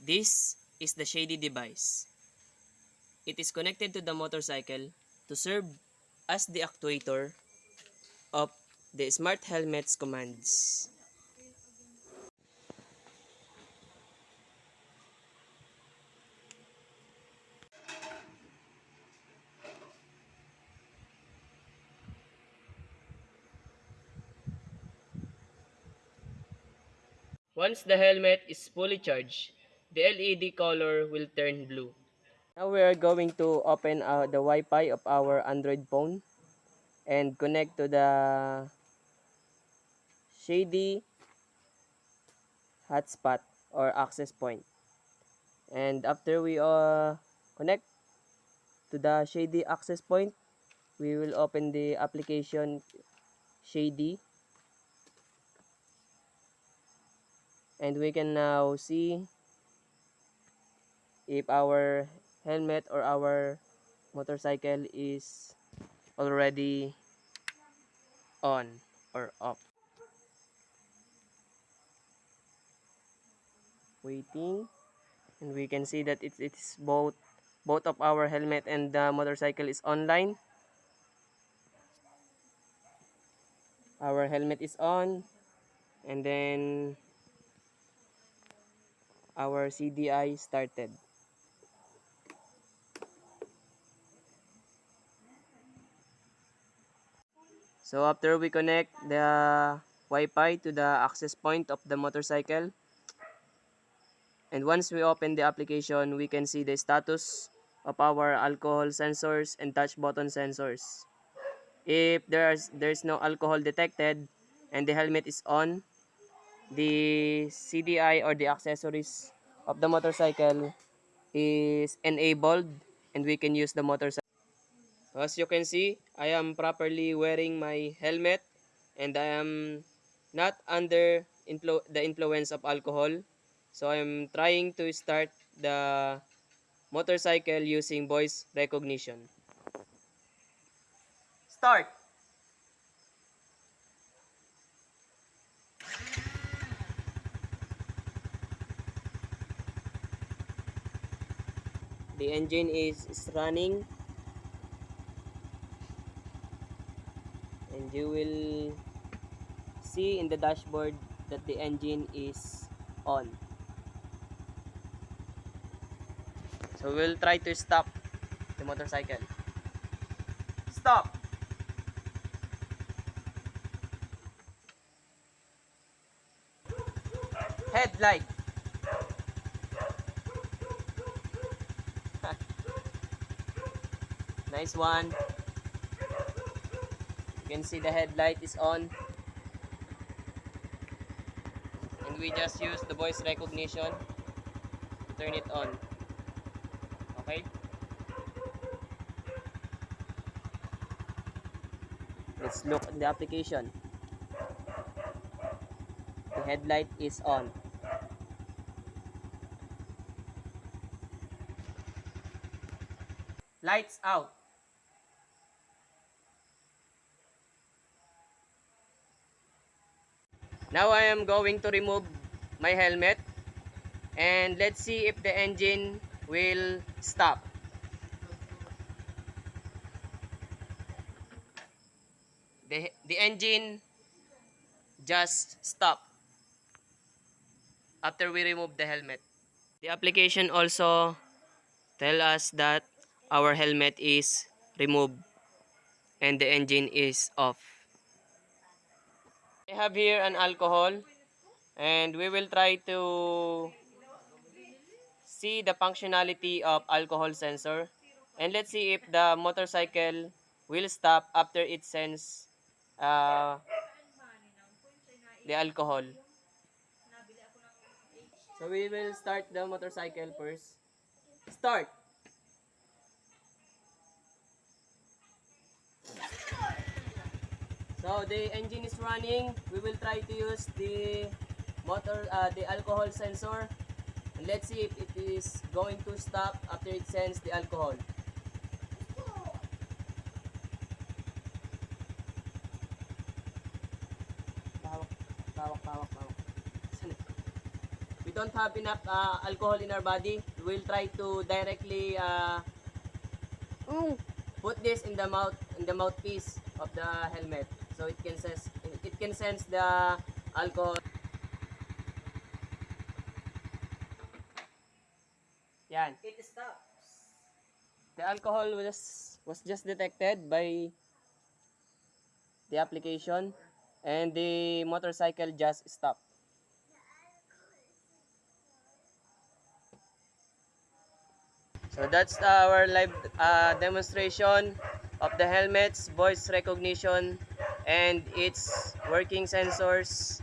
This is the shady device. It is connected to the motorcycle to serve as the actuator of the smart helmet's commands. Once the helmet is fully charged, the LED color will turn blue. Now we are going to open uh, the Wi-Fi of our Android phone and connect to the Shady hotspot or access point. And after we uh, connect to the Shady access point, we will open the application Shady and we can now see if our helmet or our motorcycle is already on or off. Waiting. And we can see that it's it's both both of our helmet and the motorcycle is online. Our helmet is on. And then our CDI started So after we connect the Wi-Fi to the access point of the motorcycle, and once we open the application, we can see the status of our alcohol sensors and touch button sensors. If there's there's no alcohol detected and the helmet is on, the CDI or the accessories of the motorcycle is enabled and we can use the motorcycle. As you can see, I am properly wearing my helmet and I am not under influ the influence of alcohol. So I'm trying to start the motorcycle using voice recognition. Start! The engine is running and you will see in the dashboard that the engine is on. So we'll try to stop the motorcycle. Stop! Headlight. nice one. You can see the headlight is on. And we just use the voice recognition to turn it on. Okay? Let's look at the application. The headlight is on. Lights out. Now I am going to remove my helmet and let's see if the engine will stop. The, the engine just stop after we remove the helmet. The application also tell us that our helmet is removed and the engine is off. I have here an alcohol and we will try to see the functionality of alcohol sensor and let's see if the motorcycle will stop after it sends uh, the alcohol. So we will start the motorcycle first. Start! So the engine is running. We will try to use the motor, uh, the alcohol sensor. Let's see if it is going to stop after it sends the alcohol. Tawak, tawak, tawak, tawak. Wait don't have enough uh, alcohol in our body, we'll try to directly uh, Mm. Put this in the mouth in the mouthpiece of the helmet. So it can sense it can sense the alcohol. Yan. It stops. The alcohol was was just detected by the application and the motorcycle just stopped So that's our live uh, demonstration of the helmet's voice recognition and its working sensors